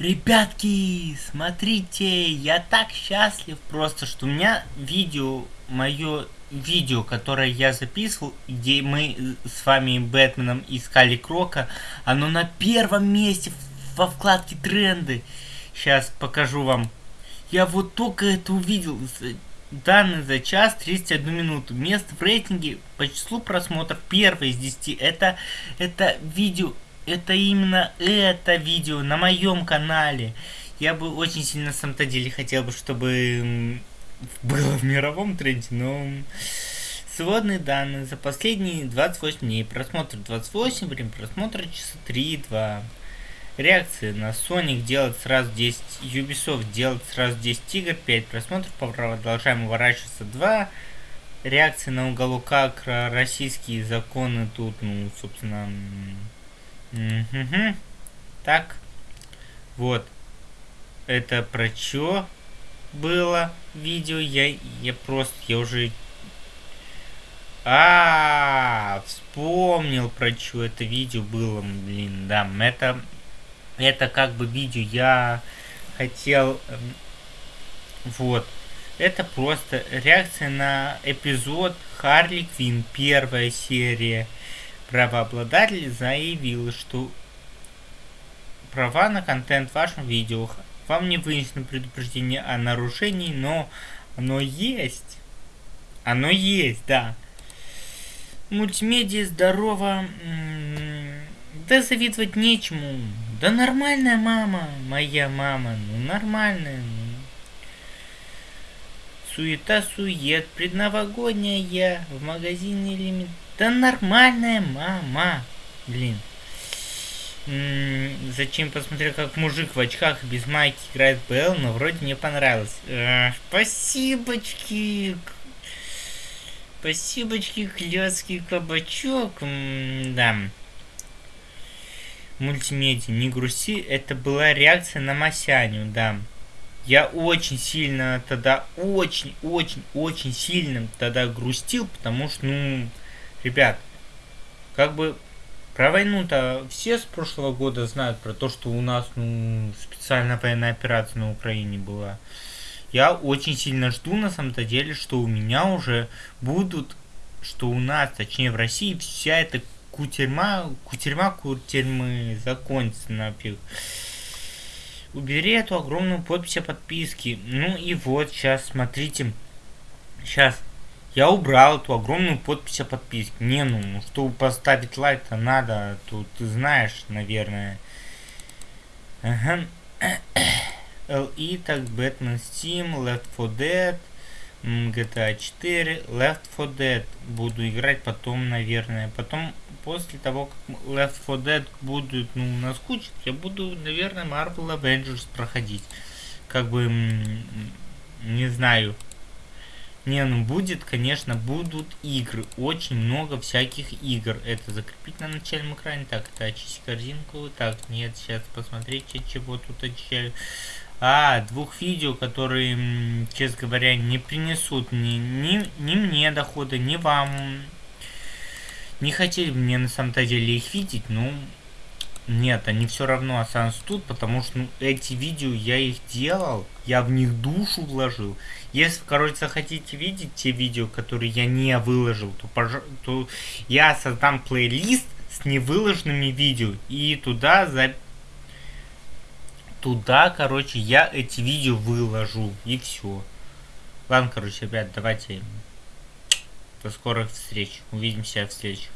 Ребятки, смотрите, я так счастлив просто, что у меня видео, мое видео, которое я записывал, где мы с вами Бэтменом искали Крока, оно на первом месте во вкладке тренды. Сейчас покажу вам. Я вот только это увидел. Данные за час 31 минуту. Место в рейтинге по числу просмотров первое из 10. Это, это видео это именно это видео на моем канале. Я бы очень сильно на самом-то деле хотел бы, чтобы было в мировом тренде, но сводные данные за последние 28 дней. Просмотр 28, время просмотра часа 3-2. Реакции на Sonic делать сразу 10, Ubisoft делать сразу 10 игр, 5 просмотров, продолжаем уворачиваться 2. Реакции на уголок Акра, российские законы тут, ну, собственно, Угу. Так. Вот. Это про чё было видео? Я, я просто, я уже... А, -а, -а вспомнил про чё это видео было, блин, да, это, это как бы видео я хотел, эм, вот, это просто реакция на эпизод Харли Квин, первая серия, Правообладатель заявил, что права на контент в вашем видео вам не вынесено предупреждение о нарушении, но оно есть. Оно есть, да. Мультимедиа здорово. Да завидовать нечему. Да нормальная мама, моя мама, ну нормальная. Суета-сует, предновогодняя, в магазине элемент да нормальная мама. Блин. М -м, зачем посмотрел, как мужик в очках без майки играет БЛ, но вроде мне понравилось. Э, спасибочки. Спасибочки, клёцкий кабачок. М да. Мультимедиа, не грусти, это была реакция на Масяню, да. Я очень сильно тогда, очень, очень, очень сильно тогда грустил, потому что, ну, Ребят, как бы про войну-то все с прошлого года знают, про то, что у нас ну, специальная военная операция на Украине была. Я очень сильно жду на самом-то деле, что у меня уже будут, что у нас, точнее в России, вся эта кутерьма, кутерьма, кутерьмы закончится нафиг. Убери эту огромную подпись о подписке. Ну и вот, сейчас, смотрите. Сейчас я убрал эту огромную подпись о подписке. Не, ну, ну чтобы поставить лайк-то надо, тут ты знаешь, наверное. Ага. LE, так, Batman Steam, Left 4 Dead, GTA 4, Left 4 Dead. Буду играть потом, наверное. Потом, после того, как Left 4 Dead будут, ну, наскучить, я буду, наверное, Marvel Avengers проходить. Как бы, не знаю. Не, ну будет, конечно, будут игры. Очень много всяких игр. Это закрепить на начальном экране. Так, это очистить корзинку. Так, нет, сейчас посмотрите, чего тут очищаю. А, двух видео, которые, честно говоря, не принесут ни, ни, ни мне дохода, ни вам. Не хотели мне на самом-то деле их видеть, но нет, они все равно останутся тут, потому что ну, эти видео я их делал, я в них душу вложил. Если, короче, захотите видеть те видео, которые я не выложил, то, пож... то я создам плейлист с невыложенными видео. И туда за... Туда, короче, я эти видео выложу. И все. Ладно, короче, ребят, давайте. До скорых встреч. Увидимся в следующих.